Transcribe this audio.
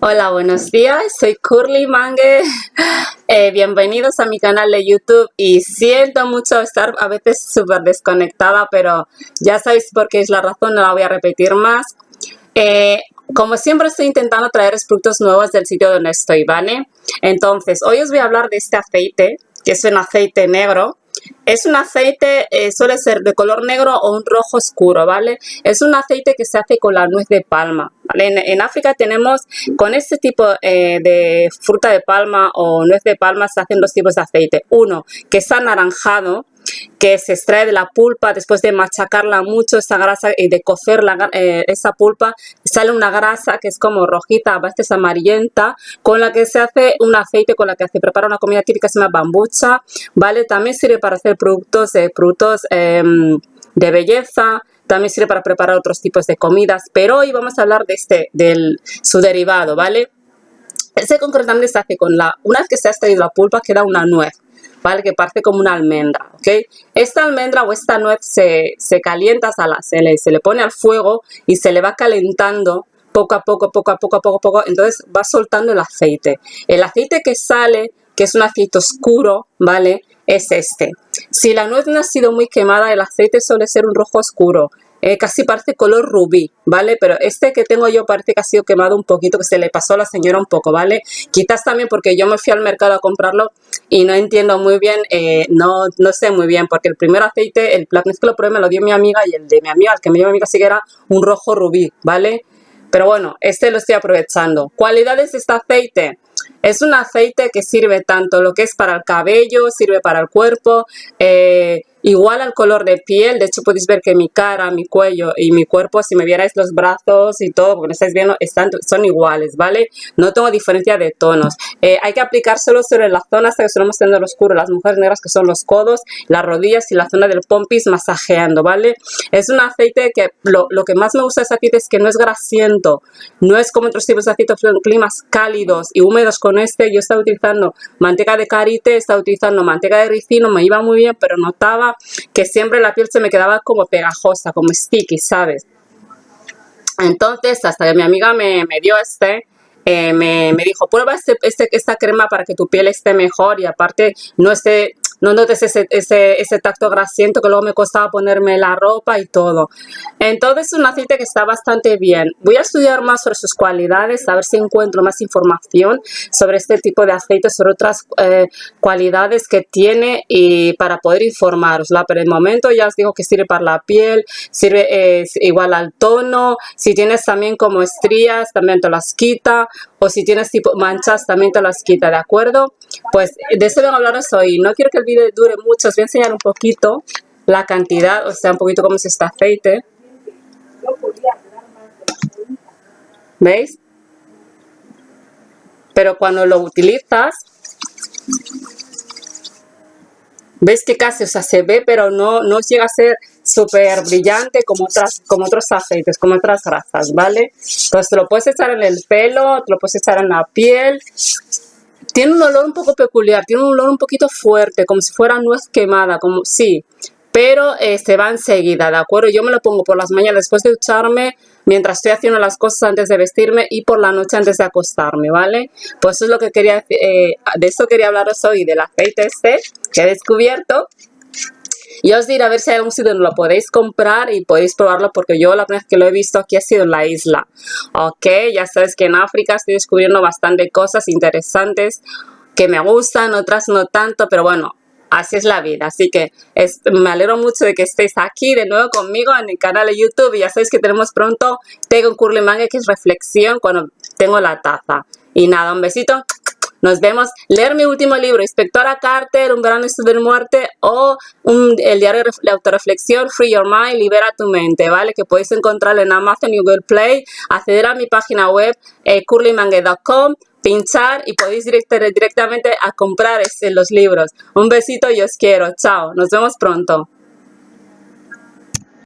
Hola, buenos días, soy Curly Mangue, eh, bienvenidos a mi canal de YouTube y siento mucho estar a veces súper desconectada, pero ya sabéis por qué es la razón, no la voy a repetir más. Eh, como siempre estoy intentando traer productos nuevos del sitio donde estoy, ¿vale? Entonces, hoy os voy a hablar de este aceite, que es un aceite negro, es un aceite, eh, suele ser de color negro o un rojo oscuro, ¿vale? Es un aceite que se hace con la nuez de palma, ¿vale? En, África tenemos, con este tipo eh, de fruta de palma o nuez de palma se hacen dos tipos de aceite. Uno, que es anaranjado, que se extrae de la pulpa después de machacarla mucho esa grasa y de cocer eh, esa pulpa sale una grasa que es como rojita a veces amarillenta con la que se hace un aceite con la que se prepara una comida típica se llama bambucha vale también sirve para hacer productos de productos em, de belleza también sirve para preparar otros tipos de comidas pero hoy vamos a hablar de este del su derivado vale ese concretamente se hace con la una vez que se ha extraído la pulpa queda una nuez ¿vale? Que parte como una almendra, ¿ok? Esta almendra o esta nuez se, calienta, se le, se le pone al fuego y se le va calentando poco a poco, poco a poco, poco a poco, entonces va soltando el aceite. El aceite que sale, que es un aceite oscuro, ¿vale? Es este. Si la nuez no ha sido muy quemada, el aceite suele ser un rojo oscuro. Eh, casi parece color rubí, ¿vale? Pero este que tengo yo parece que ha sido quemado un poquito, que se le pasó a la señora un poco, ¿vale? Quizás también porque yo me fui al mercado a comprarlo y no entiendo muy bien, eh, no, no sé muy bien, porque el primer aceite, el plan que lo probé me lo dio mi amiga y el de mi amiga, el que me dio mi amiga sí que era un rojo rubí, ¿vale? Pero bueno, este lo estoy aprovechando. ¿Cualidades de este aceite? Es un aceite que sirve tanto lo que es para el cabello, sirve para el cuerpo, eh, igual al color de piel, de hecho podéis ver que mi cara, mi cuello y mi cuerpo, si me vierais los brazos y todo, porque no estáis viendo, están, son iguales, ¿vale? No tengo diferencia de tonos. Eh, hay que aplicárselo sobre la zona hasta que solemos tener oscuro, las mujeres negras que son los codos, las rodillas y la zona del pompis masajeando, ¿vale? Es un aceite que lo, que más me gusta de ese aceite es que no es grasiento, no es como otros tipos de aceites en climas cálidos y húmedos con este, yo estaba utilizando manteca de karité, estaba utilizando manteca de ricino, me iba muy bien, pero notaba que siempre la piel se me quedaba como pegajosa, como sticky, ¿sabes? Entonces, hasta que mi amiga me, dio este, eh, me, dijo, prueba este, este, esta crema para que tu piel esté mejor y aparte no esté no notes ese, ese, ese tacto grasiento que luego me costaba ponerme la ropa y todo. Entonces es un aceite que está bastante bien. Voy a estudiar más sobre sus cualidades, a ver si encuentro más información sobre este tipo de aceite, sobre otras eh, cualidades que tiene y para poder informarosla. Pero el momento ya os digo que sirve para la piel, sirve igual al tono, si tienes también como estrías también te las quita o si tienes tipo manchas también te las quita, ¿de acuerdo? Pues de eso vengo a hablaros hoy. No quiero que el vídeo dure mucho, os voy a enseñar un poquito la cantidad, o sea, un poquito cómo es este aceite. ¿Veis? Pero cuando lo utilizas, ¿Veis que casi, o sea, se ve, pero no, no llega a ser súper brillante como, otras, como otros aceites, como otras grasas, ¿vale? Entonces te lo puedes echar en el pelo, te lo puedes echar en la piel. Tiene un olor un poco peculiar, tiene un olor un poquito fuerte, como si fuera nuez quemada, como sí, pero se va enseguida, ¿de acuerdo? Yo me lo pongo por las mañanas después de ducharme, mientras estoy haciendo las cosas antes de vestirme y por la noche antes de acostarme, ¿vale? Pues eso es lo que quería, eh, de eso quería hablaros hoy, del aceite este que he descubierto. Y os diré a ver si hay algún sitio donde lo podéis comprar y podéis probarlo porque yo la primera vez que lo he visto aquí ha sido en la isla. Ok, ya sabes que en África estoy descubriendo bastante cosas interesantes que me gustan, otras no tanto, pero bueno, así es la vida. Así que me alegro mucho de que estéis aquí de nuevo conmigo en el canal de YouTube. Y ya sabéis que tenemos pronto Tengo un Curly Manga, que es reflexión cuando tengo la taza. Y nada, un besito. Nos vemos. Leer mi último libro, Inspectora Carter, Un verano de muerte o el diario de autoreflexión, Free Your Mind, Libera tu mente, ¿vale? Que podéis encontrar en Amazon y Google Play, acceder a mi página web, eh, curlymangue.com pinchar y podéis directamente a comprar este, los libros. Un besito y os quiero. Chao. Nos vemos pronto.